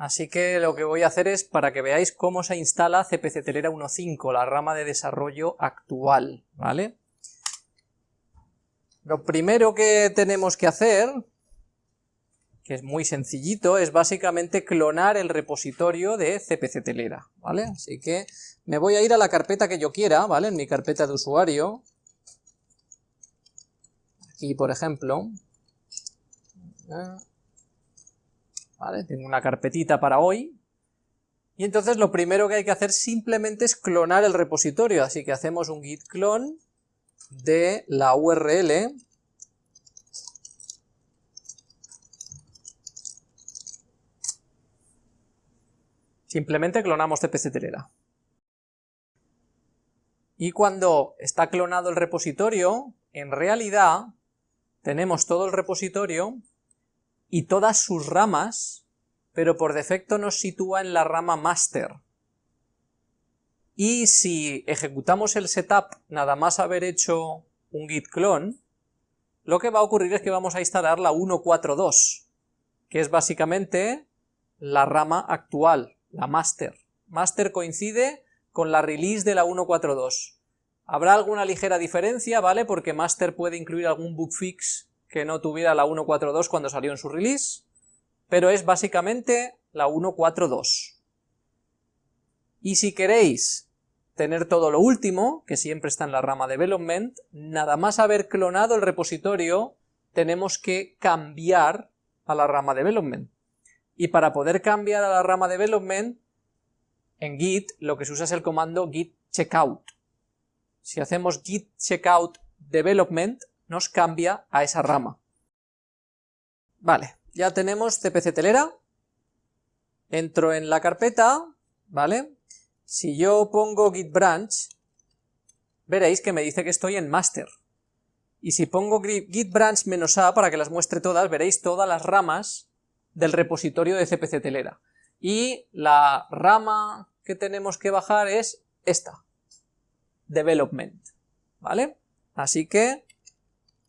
Así que lo que voy a hacer es para que veáis cómo se instala CPC Telera 1.5, la rama de desarrollo actual, ¿vale? Lo primero que tenemos que hacer, que es muy sencillito, es básicamente clonar el repositorio de CPC Telera, ¿vale? Así que me voy a ir a la carpeta que yo quiera, ¿vale? En mi carpeta de usuario, aquí por ejemplo, Tengo una carpetita para hoy, y entonces lo primero que hay que hacer simplemente es clonar el repositorio, así que hacemos un git clone de la URL simplemente clonamos cpc telera. Y cuando está clonado el repositorio, en realidad tenemos todo el repositorio y todas sus ramas, pero por defecto nos sitúa en la rama master. Y si ejecutamos el setup nada más haber hecho un git clone, lo que va a ocurrir es que vamos a instalar la 142, que es básicamente la rama actual, la master. Master coincide con la release de la 142. Habrá alguna ligera diferencia, ¿vale? Porque master puede incluir algún bug fix que no tuviera la 142 cuando salió en su release, pero es básicamente la 142. Y si queréis tener todo lo último, que siempre está en la rama development, nada más haber clonado el repositorio, tenemos que cambiar a la rama development. Y para poder cambiar a la rama development, en git lo que se usa es el comando git checkout. Si hacemos git checkout development, nos cambia a esa rama. Vale, ya tenemos CPC telera, entro en la carpeta, ¿vale? Si yo pongo git branch, veréis que me dice que estoy en master. Y si pongo git branch menos a para que las muestre todas, veréis todas las ramas del repositorio de CPC telera. Y la rama que tenemos que bajar es esta, development, ¿vale? Así que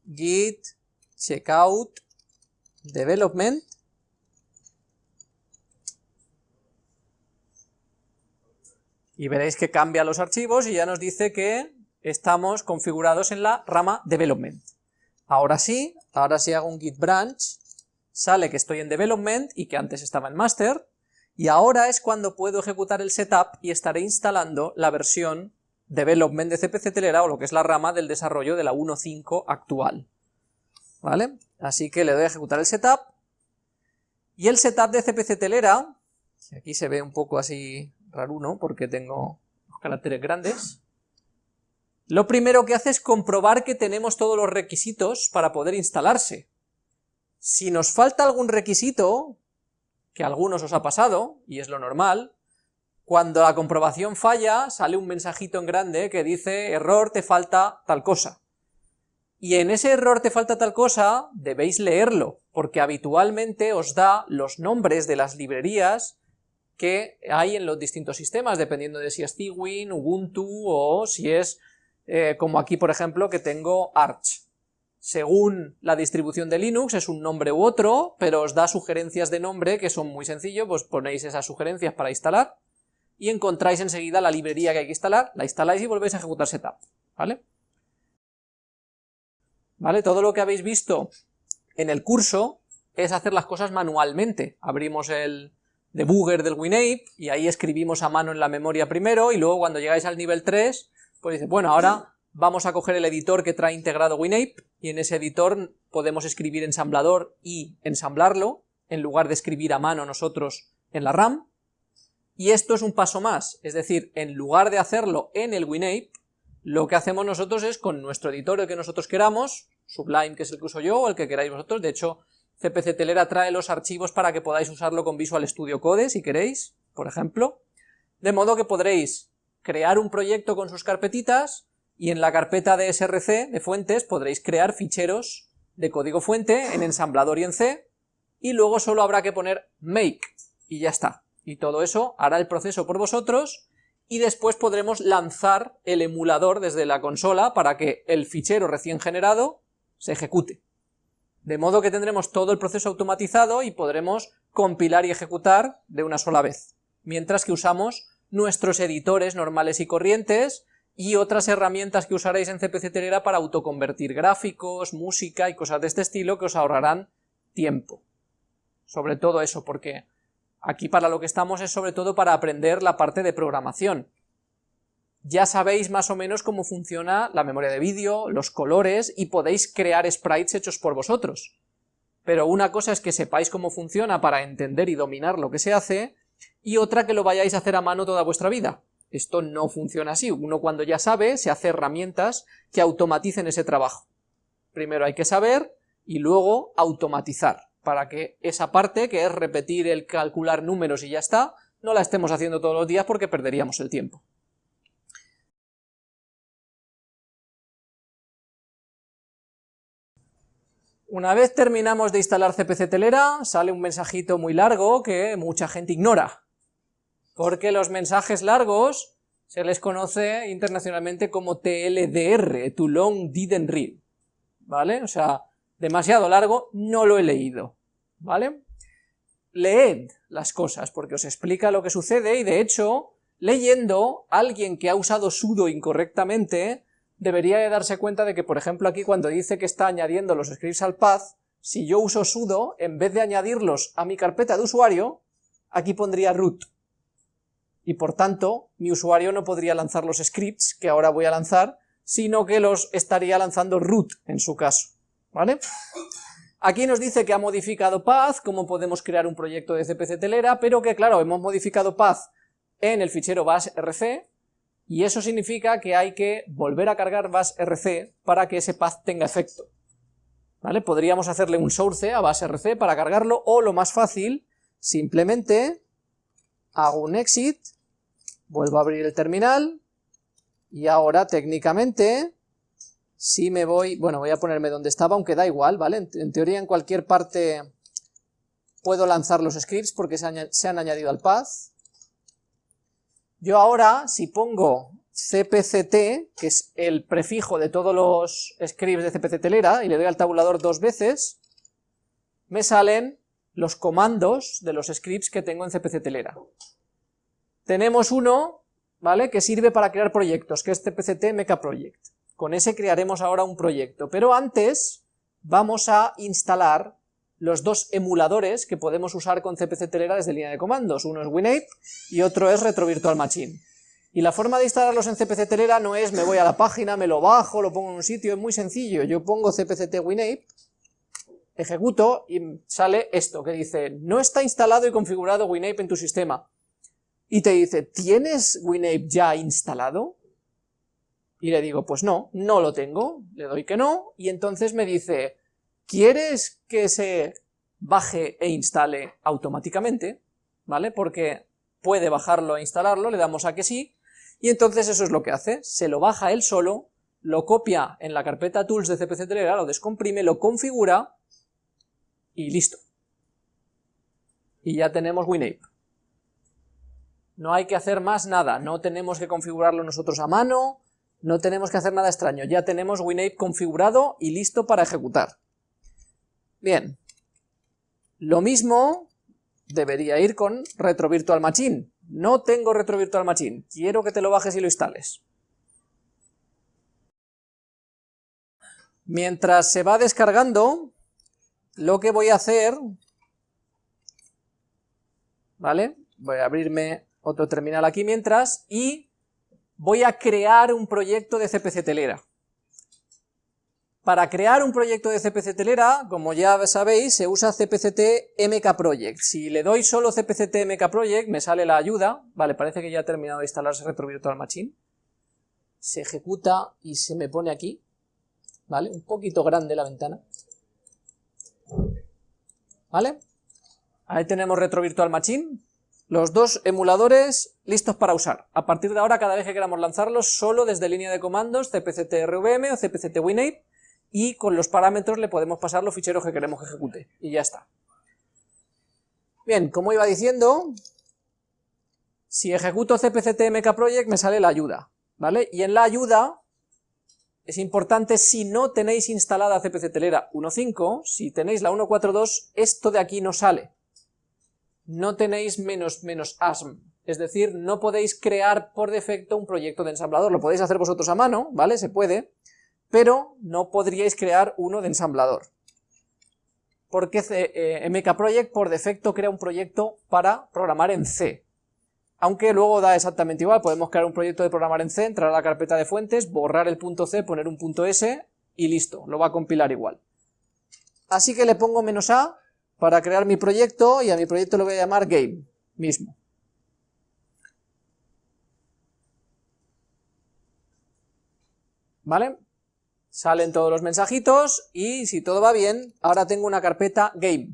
git checkout development y veréis que cambia los archivos y ya nos dice que estamos configurados en la rama development. Ahora sí, ahora sí hago un git branch, sale que estoy en development y que antes estaba en master, y ahora es cuando puedo ejecutar el setup y estaré instalando la versión development de CPC Telera o lo que es la rama del desarrollo de la 1.5 actual. ¿Vale? Así que le doy a ejecutar el setup, y el setup de CPC Telera, aquí se ve un poco así raruno porque tengo los caracteres grandes, lo primero que hace es comprobar que tenemos todos los requisitos para poder instalarse. Si nos falta algún requisito, que a algunos os ha pasado, y es lo normal, cuando la comprobación falla, sale un mensajito en grande que dice error, te falta tal cosa. Y en ese error te falta tal cosa, debéis leerlo, porque habitualmente os da los nombres de las librerías que hay en los distintos sistemas, dependiendo de si es Cwin, Ubuntu o si es, eh, como aquí por ejemplo, que tengo Arch. Según la distribución de Linux es un nombre u otro, pero os da sugerencias de nombre que son muy sencillos, pues ponéis esas sugerencias para instalar, y encontráis enseguida la librería que hay que instalar, la instaláis y volvéis a ejecutar setup, ¿vale? ¿Vale? Todo lo que habéis visto en el curso es hacer las cosas manualmente. Abrimos el debugger del WinApe y ahí escribimos a mano en la memoria primero y luego cuando llegáis al nivel 3, pues dice, bueno, ahora vamos a coger el editor que trae integrado WinApe y en ese editor podemos escribir ensamblador y ensamblarlo en lugar de escribir a mano nosotros en la RAM y esto es un paso más, es decir, en lugar de hacerlo en el WinApe, lo que hacemos nosotros es con nuestro editor que nosotros queramos, Sublime que es el que uso yo o el que queráis vosotros, de hecho CPC Telera trae los archivos para que podáis usarlo con Visual Studio Code si queréis, por ejemplo, de modo que podréis crear un proyecto con sus carpetitas y en la carpeta de src de fuentes podréis crear ficheros de código fuente en ensamblador y en C y luego solo habrá que poner make y ya está. Y todo eso hará el proceso por vosotros y después podremos lanzar el emulador desde la consola para que el fichero recién generado se ejecute. De modo que tendremos todo el proceso automatizado y podremos compilar y ejecutar de una sola vez, mientras que usamos nuestros editores normales y corrientes y otras herramientas que usaréis en CPC Telera para autoconvertir gráficos, música y cosas de este estilo que os ahorrarán tiempo. Sobre todo eso, porque aquí para lo que estamos es sobre todo para aprender la parte de programación. Ya sabéis más o menos cómo funciona la memoria de vídeo, los colores, y podéis crear sprites hechos por vosotros. Pero una cosa es que sepáis cómo funciona para entender y dominar lo que se hace, y otra que lo vayáis a hacer a mano toda vuestra vida. Esto no funciona así, uno cuando ya sabe se hace herramientas que automaticen ese trabajo. Primero hay que saber y luego automatizar, para que esa parte, que es repetir el calcular números y ya está, no la estemos haciendo todos los días porque perderíamos el tiempo. Una vez terminamos de instalar CPC Telera, sale un mensajito muy largo que mucha gente ignora, porque los mensajes largos se les conoce internacionalmente como TLDR, Too Long Didn't Read, ¿vale? O sea, demasiado largo, no lo he leído, ¿vale? Leed las cosas, porque os explica lo que sucede, y de hecho, leyendo, alguien que ha usado sudo incorrectamente, debería de darse cuenta de que, por ejemplo, aquí cuando dice que está añadiendo los scripts al path, si yo uso sudo, en vez de añadirlos a mi carpeta de usuario, aquí pondría root. Y por tanto, mi usuario no podría lanzar los scripts que ahora voy a lanzar, sino que los estaría lanzando root en su caso, ¿vale? Aquí nos dice que ha modificado path, cómo podemos crear un proyecto de CPC telera, pero que claro, hemos modificado path en el fichero basrc, y eso significa que hay que volver a cargar basrc para que ese path tenga efecto. ¿Vale? Podríamos hacerle un source a basrc para cargarlo, o lo más fácil, simplemente hago un exit, vuelvo a abrir el terminal, y ahora técnicamente, si me voy, bueno voy a ponerme donde estaba, aunque da igual, ¿vale? En, teoría en cualquier parte puedo lanzar los scripts porque se, se han añadido al path, yo ahora, si pongo cpct, que es el prefijo de todos los scripts de cpc telera, y le doy al tabulador dos veces, me salen los comandos de los scripts que tengo en cpc telera. Tenemos uno, ¿vale?, que sirve para crear proyectos, que es cpct mecha project. Con ese crearemos ahora un proyecto, pero antes vamos a instalar los dos emuladores que podemos usar con CPC Telera desde línea de comandos, uno es WinApe y otro es Retro Virtual Machine. Y la forma de instalarlos en CPC Telera no es me voy a la página, me lo bajo, lo pongo en un sitio, es muy sencillo, yo pongo CPCT WinApe, ejecuto y sale esto que dice no está instalado y configurado WinApe en tu sistema. Y te dice, ¿tienes WinApe ya instalado? Y le digo, pues no, no lo tengo, le doy que no, y entonces me dice, ¿Quieres que se baje e instale automáticamente? ¿Vale? Porque puede bajarlo e instalarlo, le damos a que sí, y entonces eso es lo que hace, se lo baja él solo, lo copia en la carpeta tools de CPC Telera, lo descomprime, lo configura, y listo. Y ya tenemos WinApe. No hay que hacer más nada, no tenemos que configurarlo nosotros a mano, no tenemos que hacer nada extraño, ya tenemos WinApe configurado y listo para ejecutar. Bien, lo mismo debería ir con Retro Virtual Machine. No tengo Retro Virtual Machine, quiero que te lo bajes y lo instales. Mientras se va descargando, lo que voy a hacer, ¿vale? Voy a abrirme otro terminal aquí mientras, y voy a crear un proyecto de CPC Telera. Para crear un proyecto de CPC Telera, como ya sabéis, se usa CPCT MK Project. Si le doy solo CPCT MK Project, me sale la ayuda. Vale, parece que ya ha terminado de instalarse Retro Virtual Machine. Se ejecuta y se me pone aquí. Vale, un poquito grande la ventana. Vale, ahí tenemos Retro Virtual Machine. Los dos emuladores listos para usar. A partir de ahora, cada vez que queramos lanzarlos, solo desde línea de comandos, CPCT RVM o CPCT WinApe, y con los parámetros le podemos pasar los ficheros que queremos que ejecute, y ya está. Bien, como iba diciendo, si ejecuto cpct mkproject me sale la ayuda, ¿vale? Y en la ayuda es importante, si no tenéis instalada cpc telera 1.5, si tenéis la 1.4.2, esto de aquí no sale. No tenéis menos menos asm, es decir, no podéis crear por defecto un proyecto de ensamblador, lo podéis hacer vosotros a mano, ¿vale? Se puede, pero no podríais crear uno de ensamblador. Porque eh, MK Project por defecto crea un proyecto para programar en C, aunque luego da exactamente igual, podemos crear un proyecto de programar en C, entrar a la carpeta de fuentes, borrar el punto C, poner un punto S y listo, lo va a compilar igual. Así que le pongo menos A para crear mi proyecto y a mi proyecto lo voy a llamar game mismo. ¿Vale? Salen todos los mensajitos y si todo va bien, ahora tengo una carpeta game.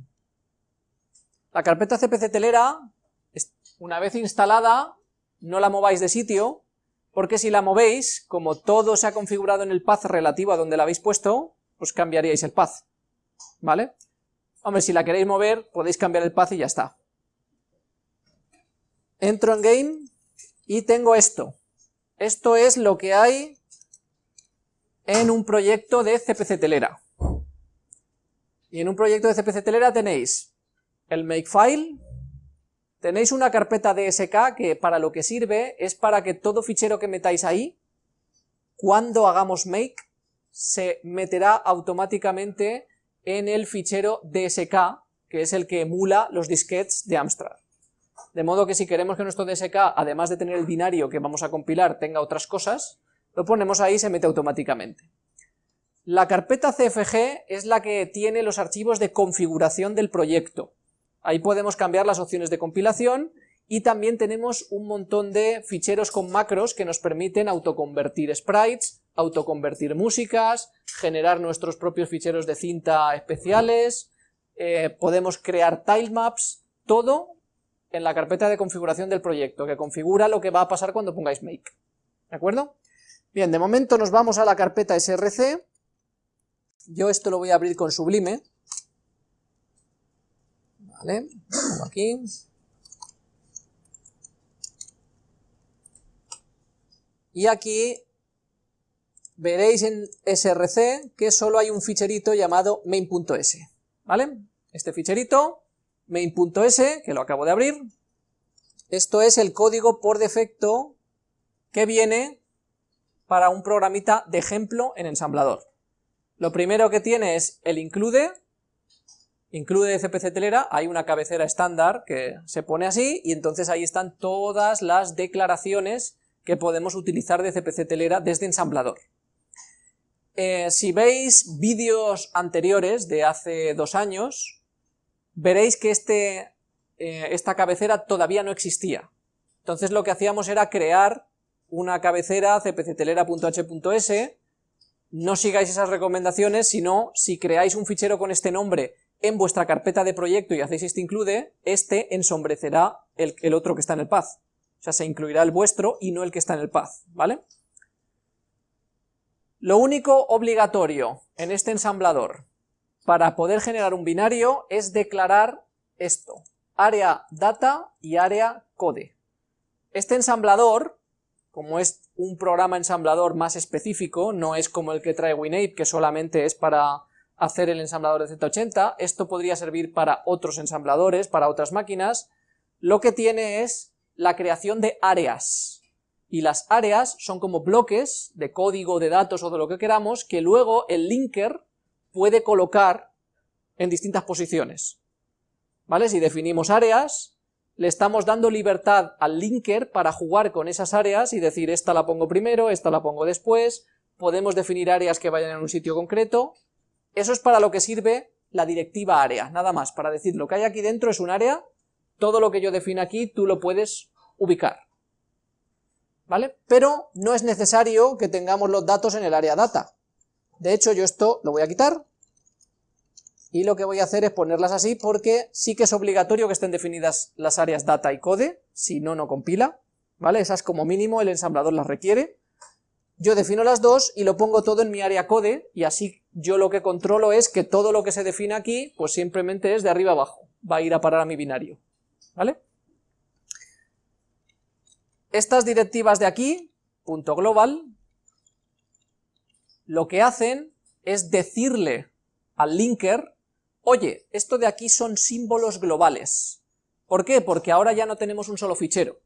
La carpeta CPC telera, una vez instalada, no la mováis de sitio, porque si la movéis, como todo se ha configurado en el path relativo a donde la habéis puesto, pues cambiaríais el path, ¿vale? Hombre, si la queréis mover, podéis cambiar el path y ya está. Entro en game y tengo esto. Esto es lo que hay en un proyecto de CPC Telera. Y en un proyecto de CPC Telera tenéis el makefile, tenéis una carpeta DSK que para lo que sirve es para que todo fichero que metáis ahí, cuando hagamos make, se meterá automáticamente en el fichero DSK, que es el que emula los disquetes de Amstrad. De modo que si queremos que nuestro DSK, además de tener el binario que vamos a compilar, tenga otras cosas, lo ponemos ahí y se mete automáticamente. La carpeta CFG es la que tiene los archivos de configuración del proyecto. Ahí podemos cambiar las opciones de compilación y también tenemos un montón de ficheros con macros que nos permiten autoconvertir sprites, autoconvertir músicas, generar nuestros propios ficheros de cinta especiales, eh, podemos crear tilemaps, todo en la carpeta de configuración del proyecto, que configura lo que va a pasar cuando pongáis make. ¿De acuerdo? Bien, de momento nos vamos a la carpeta src, yo esto lo voy a abrir con Sublime, vale, aquí, y aquí veréis en src que solo hay un ficherito llamado main.s, ¿vale? Este ficherito, main.s, que lo acabo de abrir, esto es el código por defecto que viene para un programita de ejemplo en ensamblador. Lo primero que tiene es el include, include de CPC telera, hay una cabecera estándar que se pone así y entonces ahí están todas las declaraciones que podemos utilizar de CPC telera desde ensamblador. Eh, si veis vídeos anteriores de hace dos años, veréis que este, eh, esta cabecera todavía no existía. Entonces lo que hacíamos era crear una cabecera cpctelera.h.s, no sigáis esas recomendaciones, sino si creáis un fichero con este nombre en vuestra carpeta de proyecto y hacéis este include, este ensombrecerá el, el otro que está en el path. O sea, se incluirá el vuestro y no el que está en el path, ¿vale? Lo único obligatorio en este ensamblador para poder generar un binario es declarar esto, área data y área code. Este ensamblador como es un programa ensamblador más específico, no es como el que trae WinApe, que solamente es para hacer el ensamblador de Z80, esto podría servir para otros ensambladores, para otras máquinas, lo que tiene es la creación de áreas, y las áreas son como bloques de código, de datos o de lo que queramos, que luego el linker puede colocar en distintas posiciones. ¿Vale? Si definimos áreas, le estamos dando libertad al linker para jugar con esas áreas y decir esta la pongo primero, esta la pongo después, podemos definir áreas que vayan en un sitio concreto, eso es para lo que sirve la directiva área, nada más, para decir lo que hay aquí dentro es un área, todo lo que yo defino aquí tú lo puedes ubicar, ¿vale? Pero no es necesario que tengamos los datos en el área data, de hecho yo esto lo voy a quitar, y lo que voy a hacer es ponerlas así porque sí que es obligatorio que estén definidas las áreas data y code, si no, no compila, ¿vale? Esas como mínimo el ensamblador las requiere. Yo defino las dos y lo pongo todo en mi área code, y así yo lo que controlo es que todo lo que se define aquí, pues simplemente es de arriba abajo, va a ir a parar a mi binario, ¿vale? Estas directivas de aquí, punto global, lo que hacen es decirle al linker oye, esto de aquí son símbolos globales, ¿Por qué? Porque ahora ya no tenemos un solo fichero,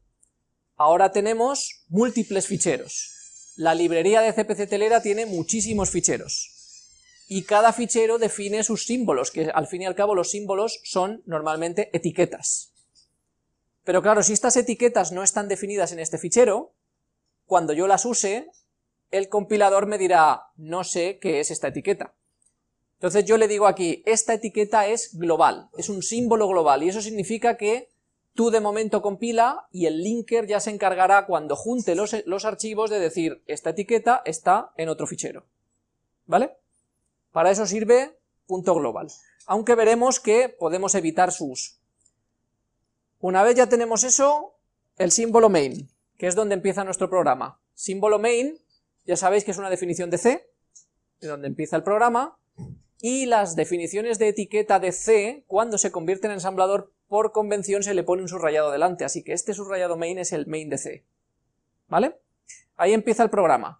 ahora tenemos múltiples ficheros. La librería de CPC Telera tiene muchísimos ficheros, y cada fichero define sus símbolos, que al fin y al cabo los símbolos son normalmente etiquetas. Pero claro, si estas etiquetas no están definidas en este fichero, cuando yo las use, el compilador me dirá, no sé qué es esta etiqueta. Entonces yo le digo aquí, esta etiqueta es global, es un símbolo global, y eso significa que tú de momento compila y el linker ya se encargará cuando junte los, los archivos de decir, esta etiqueta está en otro fichero. ¿Vale? Para eso sirve punto global, aunque veremos que podemos evitar su uso. Una vez ya tenemos eso, el símbolo main, que es donde empieza nuestro programa. Símbolo main, ya sabéis que es una definición de C, de donde empieza el programa, y las definiciones de etiqueta de C, cuando se convierte en ensamblador, por convención se le pone un subrayado delante, así que este subrayado main es el main de C. ¿Vale? Ahí empieza el programa.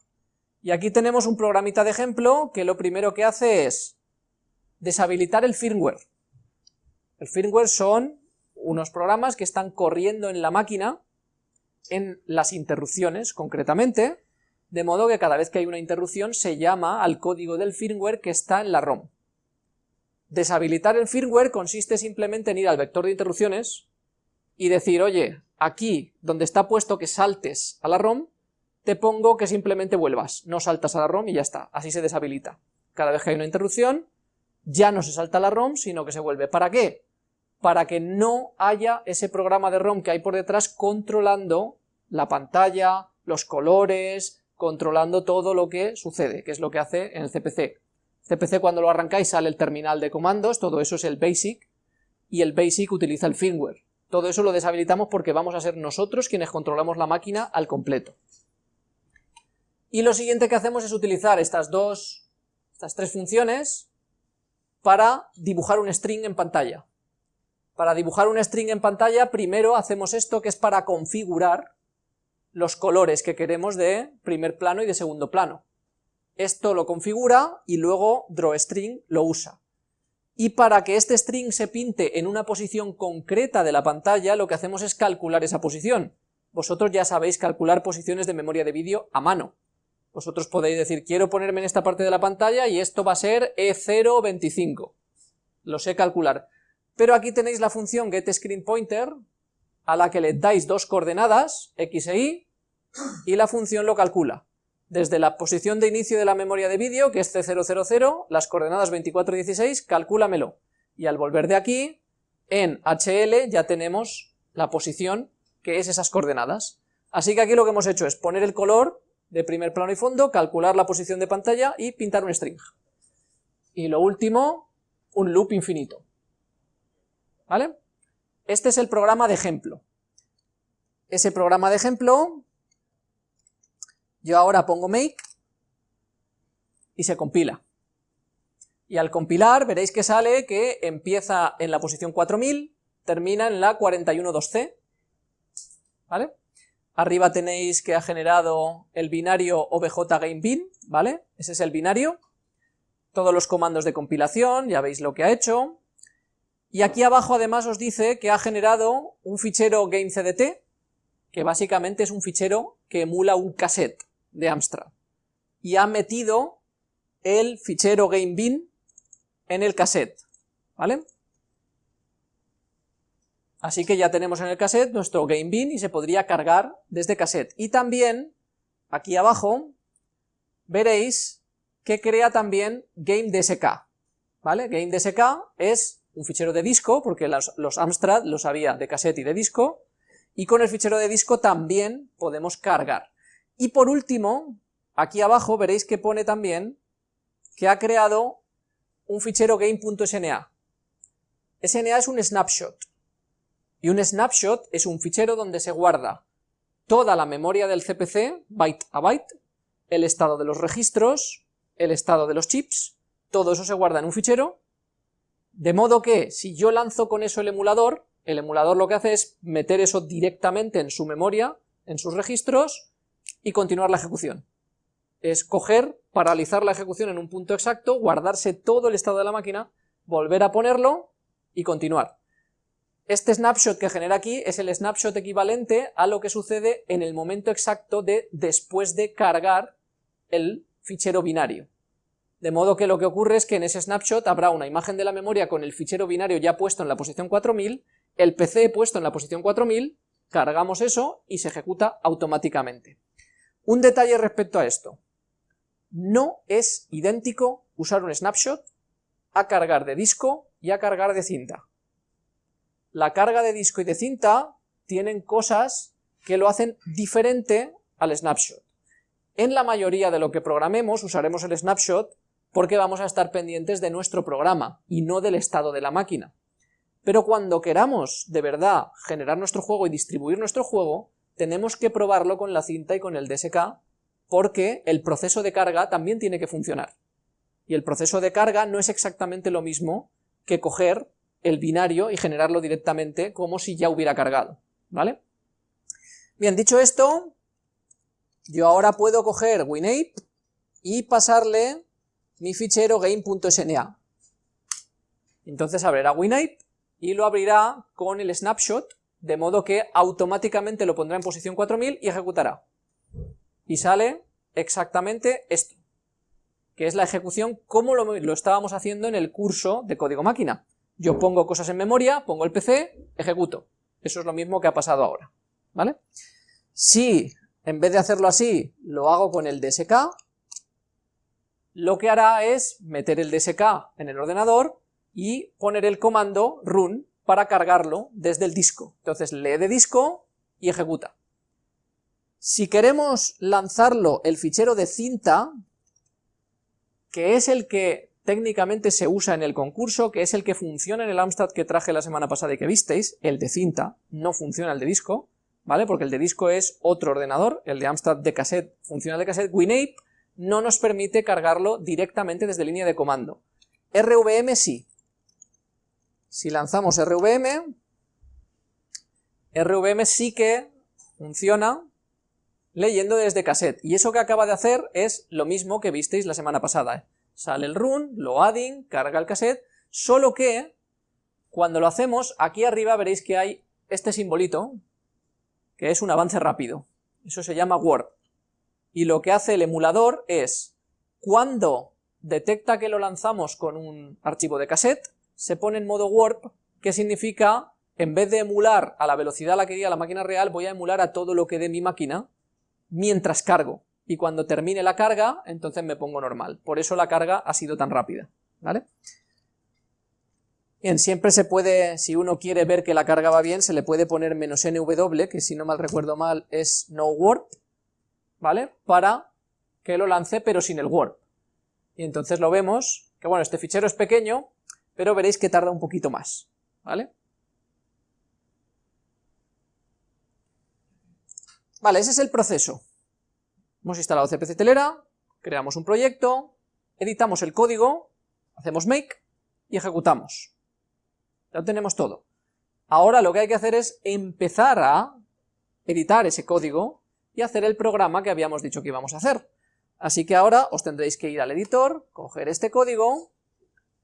Y aquí tenemos un programita de ejemplo que lo primero que hace es deshabilitar el firmware. El firmware son unos programas que están corriendo en la máquina en las interrupciones, concretamente, de modo que cada vez que hay una interrupción se llama al código del firmware que está en la ROM. Deshabilitar el firmware consiste simplemente en ir al vector de interrupciones y decir, oye, aquí donde está puesto que saltes a la ROM, te pongo que simplemente vuelvas, no saltas a la ROM y ya está, así se deshabilita. Cada vez que hay una interrupción, ya no se salta a la ROM, sino que se vuelve. ¿Para qué? Para que no haya ese programa de ROM que hay por detrás controlando la pantalla, los colores, controlando todo lo que sucede, que es lo que hace en el CPC. CPC cuando lo arrancáis sale el terminal de comandos, todo eso es el BASIC, y el BASIC utiliza el firmware. Todo eso lo deshabilitamos porque vamos a ser nosotros quienes controlamos la máquina al completo. Y lo siguiente que hacemos es utilizar estas dos, estas tres funciones para dibujar un string en pantalla. Para dibujar un string en pantalla, primero hacemos esto que es para configurar los colores que queremos de primer plano y de segundo plano. Esto lo configura y luego drawString lo usa. Y para que este string se pinte en una posición concreta de la pantalla, lo que hacemos es calcular esa posición. Vosotros ya sabéis calcular posiciones de memoria de vídeo a mano. Vosotros podéis decir, quiero ponerme en esta parte de la pantalla y esto va a ser E025. Lo sé calcular. Pero aquí tenéis la función getScreenPointer, a la que le dais dos coordenadas, x e y, y la función lo calcula. Desde la posición de inicio de la memoria de vídeo, que es C000, las coordenadas 24 y 16, calcúlamelo. Y al volver de aquí, en HL ya tenemos la posición que es esas coordenadas. Así que aquí lo que hemos hecho es poner el color de primer plano y fondo, calcular la posición de pantalla y pintar un string. Y lo último, un loop infinito. ¿Vale? Este es el programa de ejemplo. Ese programa de ejemplo, yo ahora pongo make y se compila. Y al compilar veréis que sale que empieza en la posición 4000, termina en la 412C, ¿vale? Arriba tenéis que ha generado el binario obj ¿vale? Ese es el binario. Todos los comandos de compilación, ya veis lo que ha hecho. Y aquí abajo además os dice que ha generado un fichero gamecdt, que básicamente es un fichero que emula un cassette de Amstrad. Y ha metido el fichero gamebin en el cassette, ¿vale? Así que ya tenemos en el cassette nuestro GameBin y se podría cargar desde cassette. Y también, aquí abajo, veréis que crea también GameDSK, ¿vale? GameDSK es un fichero de disco, porque los, Amstrad los había de cassette y de disco, y con el fichero de disco también podemos cargar. Y por último, aquí abajo veréis que pone también que ha creado un fichero game.sna. SNA es un snapshot, y un snapshot es un fichero donde se guarda toda la memoria del CPC, byte a byte, el estado de los registros, el estado de los chips, todo eso se guarda en un fichero, de modo que si yo lanzo con eso el emulador, el emulador lo que hace es meter eso directamente en su memoria, en sus registros, y continuar la ejecución. Es coger, paralizar la ejecución en un punto exacto, guardarse todo el estado de la máquina, volver a ponerlo y continuar. Este snapshot que genera aquí es el snapshot equivalente a lo que sucede en el momento exacto de después de cargar el fichero binario. De modo que lo que ocurre es que en ese snapshot habrá una imagen de la memoria con el fichero binario ya puesto en la posición 4000, el PC puesto en la posición 4000, cargamos eso y se ejecuta automáticamente. Un detalle respecto a esto. No es idéntico usar un snapshot a cargar de disco y a cargar de cinta. La carga de disco y de cinta tienen cosas que lo hacen diferente al snapshot. En la mayoría de lo que programemos usaremos el snapshot porque vamos a estar pendientes de nuestro programa y no del estado de la máquina. Pero cuando queramos de verdad generar nuestro juego y distribuir nuestro juego, tenemos que probarlo con la cinta y con el DSK porque el proceso de carga también tiene que funcionar. Y el proceso de carga no es exactamente lo mismo que coger el binario y generarlo directamente como si ya hubiera cargado, ¿vale? Bien, dicho esto, yo ahora puedo coger WinApe y pasarle mi fichero game.sna. Entonces abrirá WinApe y lo abrirá con el snapshot, de modo que automáticamente lo pondrá en posición 4000 y ejecutará. Y sale exactamente esto, que es la ejecución como lo, lo estábamos haciendo en el curso de código máquina. Yo pongo cosas en memoria, pongo el PC, ejecuto. Eso es lo mismo que ha pasado ahora, ¿vale? Si en vez de hacerlo así, lo hago con el DSK, lo que hará es meter el DSK en el ordenador y poner el comando run para cargarlo desde el disco. Entonces lee de disco y ejecuta. Si queremos lanzarlo el fichero de cinta, que es el que técnicamente se usa en el concurso, que es el que funciona en el Amstrad que traje la semana pasada y que visteis, el de cinta, no funciona el de disco, ¿vale? Porque el de disco es otro ordenador, el de Amstrad de cassette funciona de cassette, WinApe no nos permite cargarlo directamente desde línea de comando. RVM sí. Si lanzamos RVM, RVM sí que funciona leyendo desde cassette, y eso que acaba de hacer es lo mismo que visteis la semana pasada. ¿eh? Sale el run, lo adding, carga el cassette, solo que cuando lo hacemos, aquí arriba veréis que hay este simbolito, que es un avance rápido. Eso se llama warp. Y lo que hace el emulador es, cuando detecta que lo lanzamos con un archivo de cassette, se pone en modo warp, que significa, en vez de emular a la velocidad a la que iría la máquina real, voy a emular a todo lo que dé mi máquina mientras cargo. Y cuando termine la carga, entonces me pongo normal. Por eso la carga ha sido tan rápida, ¿vale? Siempre se puede, si uno quiere ver que la carga va bien, se le puede poner menos nw, que si no mal recuerdo mal es no warp, ¿vale? Para que lo lance pero sin el warp. Y entonces lo vemos, que bueno, este fichero es pequeño, pero veréis que tarda un poquito más, ¿vale? Vale, ese es el proceso. Hemos instalado CPC Telera, creamos un proyecto, editamos el código, hacemos make y ejecutamos. Ya tenemos todo. Ahora lo que hay que hacer es empezar a editar ese código y hacer el programa que habíamos dicho que íbamos a hacer. Así que ahora os tendréis que ir al editor, coger este código,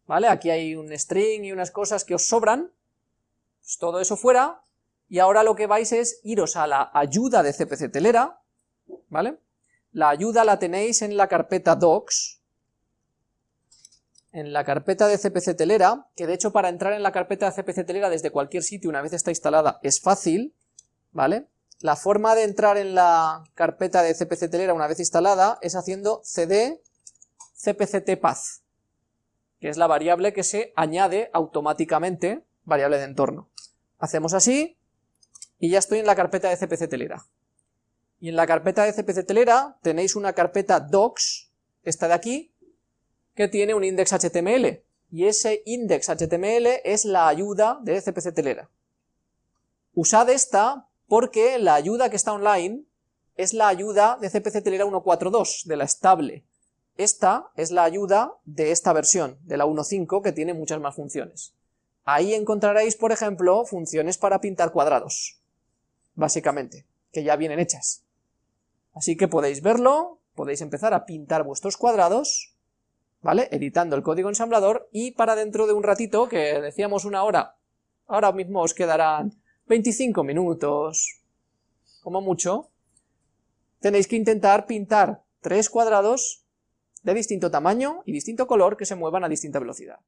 ¿vale? Aquí hay un string y unas cosas que os sobran, pues todo eso fuera, y ahora lo que vais es iros a la ayuda de CPC Telera, ¿vale? La ayuda la tenéis en la carpeta docs, en la carpeta de CPC Telera, que de hecho para entrar en la carpeta de CPC Telera desde cualquier sitio una vez está instalada es fácil, ¿vale? La forma de entrar en la carpeta de CPC Telera una vez instalada es haciendo cd cpctpath, que es la variable que se añade automáticamente, variable de entorno. Hacemos así, y ya estoy en la carpeta de CPC Telera. Y en la carpeta de CPC Telera tenéis una carpeta docs, esta de aquí, que tiene un index HTML, y ese index HTML es la ayuda de CPC Telera. Usad esta porque la ayuda que está online es la ayuda de CPC Telera 1.4.2, de la estable. Esta es la ayuda de esta versión, de la 1.5, que tiene muchas más funciones. Ahí encontraréis, por ejemplo, funciones para pintar cuadrados, básicamente, que ya vienen hechas. Así que podéis verlo, podéis empezar a pintar vuestros cuadrados, ¿vale? Editando el código ensamblador y para dentro de un ratito, que decíamos una hora ahora mismo os quedarán 25 minutos, como mucho, tenéis que intentar pintar tres cuadrados de distinto tamaño y distinto color que se muevan a distinta velocidad.